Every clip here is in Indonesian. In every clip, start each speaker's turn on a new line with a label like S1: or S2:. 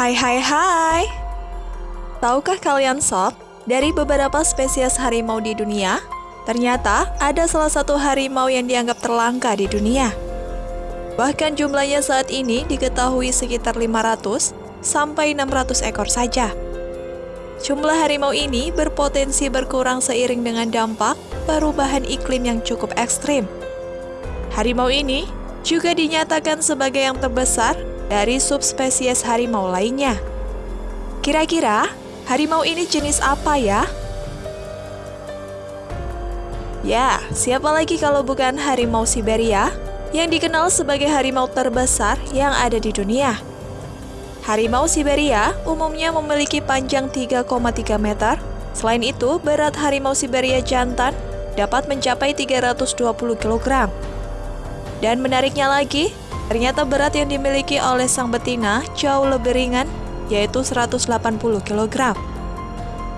S1: Hai hai hai Tahukah kalian sob, dari beberapa spesies harimau di dunia, ternyata ada salah satu harimau yang dianggap terlangka di dunia. Bahkan jumlahnya saat ini diketahui sekitar 500 sampai 600 ekor saja. Jumlah harimau ini berpotensi berkurang seiring dengan dampak perubahan iklim yang cukup ekstrim. Harimau ini juga dinyatakan sebagai yang terbesar dari subspesies harimau lainnya. Kira-kira harimau ini jenis apa ya? Ya, siapa lagi kalau bukan harimau Siberia yang dikenal sebagai harimau terbesar yang ada di dunia. Harimau Siberia umumnya memiliki panjang 3,3 meter. Selain itu, berat harimau Siberia jantan dapat mencapai 320 kg. Dan menariknya lagi, ternyata berat yang dimiliki oleh sang betina jauh lebih ringan, yaitu 180 kg.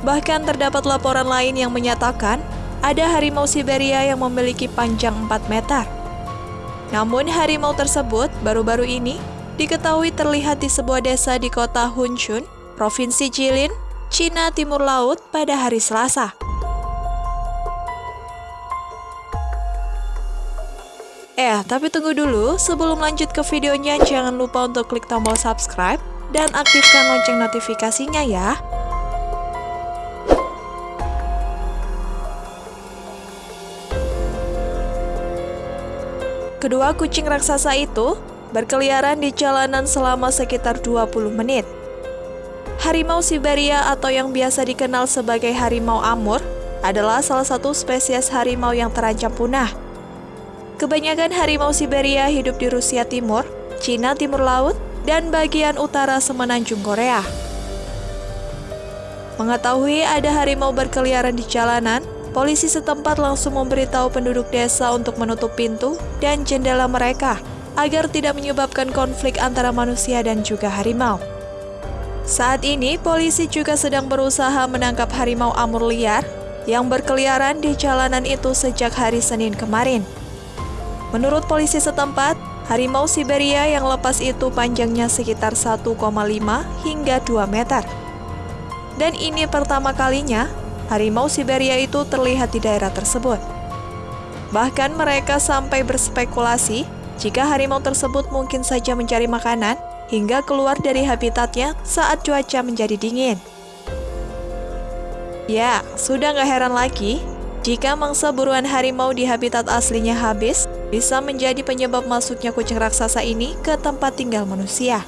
S1: Bahkan terdapat laporan lain yang menyatakan ada harimau Siberia yang memiliki panjang 4 meter. Namun harimau tersebut baru-baru ini diketahui terlihat di sebuah desa di kota Hunchun, Provinsi Jilin, Cina Timur Laut pada hari Selasa. Eh, tapi tunggu dulu, sebelum lanjut ke videonya, jangan lupa untuk klik tombol subscribe dan aktifkan lonceng notifikasinya ya. Kedua kucing raksasa itu berkeliaran di jalanan selama sekitar 20 menit. Harimau Siberia atau yang biasa dikenal sebagai harimau Amur adalah salah satu spesies harimau yang terancam punah. Kebanyakan harimau Siberia hidup di Rusia Timur, Cina Timur Laut, dan bagian utara semenanjung Korea. Mengetahui ada harimau berkeliaran di jalanan, polisi setempat langsung memberitahu penduduk desa untuk menutup pintu dan jendela mereka agar tidak menyebabkan konflik antara manusia dan juga harimau. Saat ini, polisi juga sedang berusaha menangkap harimau amur liar yang berkeliaran di jalanan itu sejak hari Senin kemarin. Menurut polisi setempat, harimau Siberia yang lepas itu panjangnya sekitar 1,5 hingga 2 meter. Dan ini pertama kalinya harimau Siberia itu terlihat di daerah tersebut. Bahkan mereka sampai berspekulasi jika harimau tersebut mungkin saja mencari makanan hingga keluar dari habitatnya saat cuaca menjadi dingin. Ya, sudah nggak heran lagi jika mangsa buruan harimau di habitat aslinya habis, bisa menjadi penyebab masuknya kucing raksasa ini ke tempat tinggal manusia.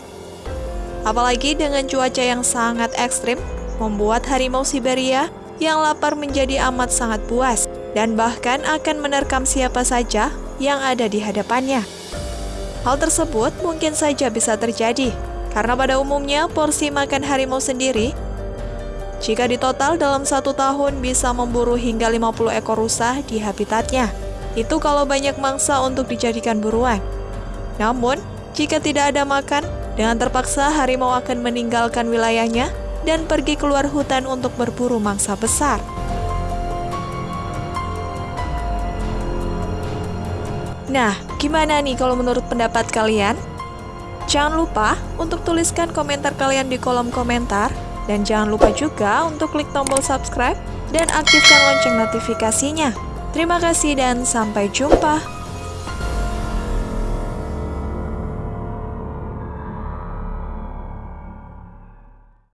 S1: Apalagi dengan cuaca yang sangat ekstrim, membuat harimau Siberia yang lapar menjadi amat sangat puas dan bahkan akan menerkam siapa saja yang ada di hadapannya. Hal tersebut mungkin saja bisa terjadi, karena pada umumnya porsi makan harimau sendiri jika ditotal dalam satu tahun bisa memburu hingga 50 ekor rusa di habitatnya. Itu kalau banyak mangsa untuk dijadikan buruan. Namun, jika tidak ada makan, dengan terpaksa harimau akan meninggalkan wilayahnya dan pergi keluar hutan untuk berburu mangsa besar. Nah, gimana nih kalau menurut pendapat kalian? Jangan lupa untuk tuliskan komentar kalian di kolom komentar dan jangan lupa juga untuk klik tombol subscribe dan aktifkan lonceng notifikasinya. Terima kasih dan sampai jumpa.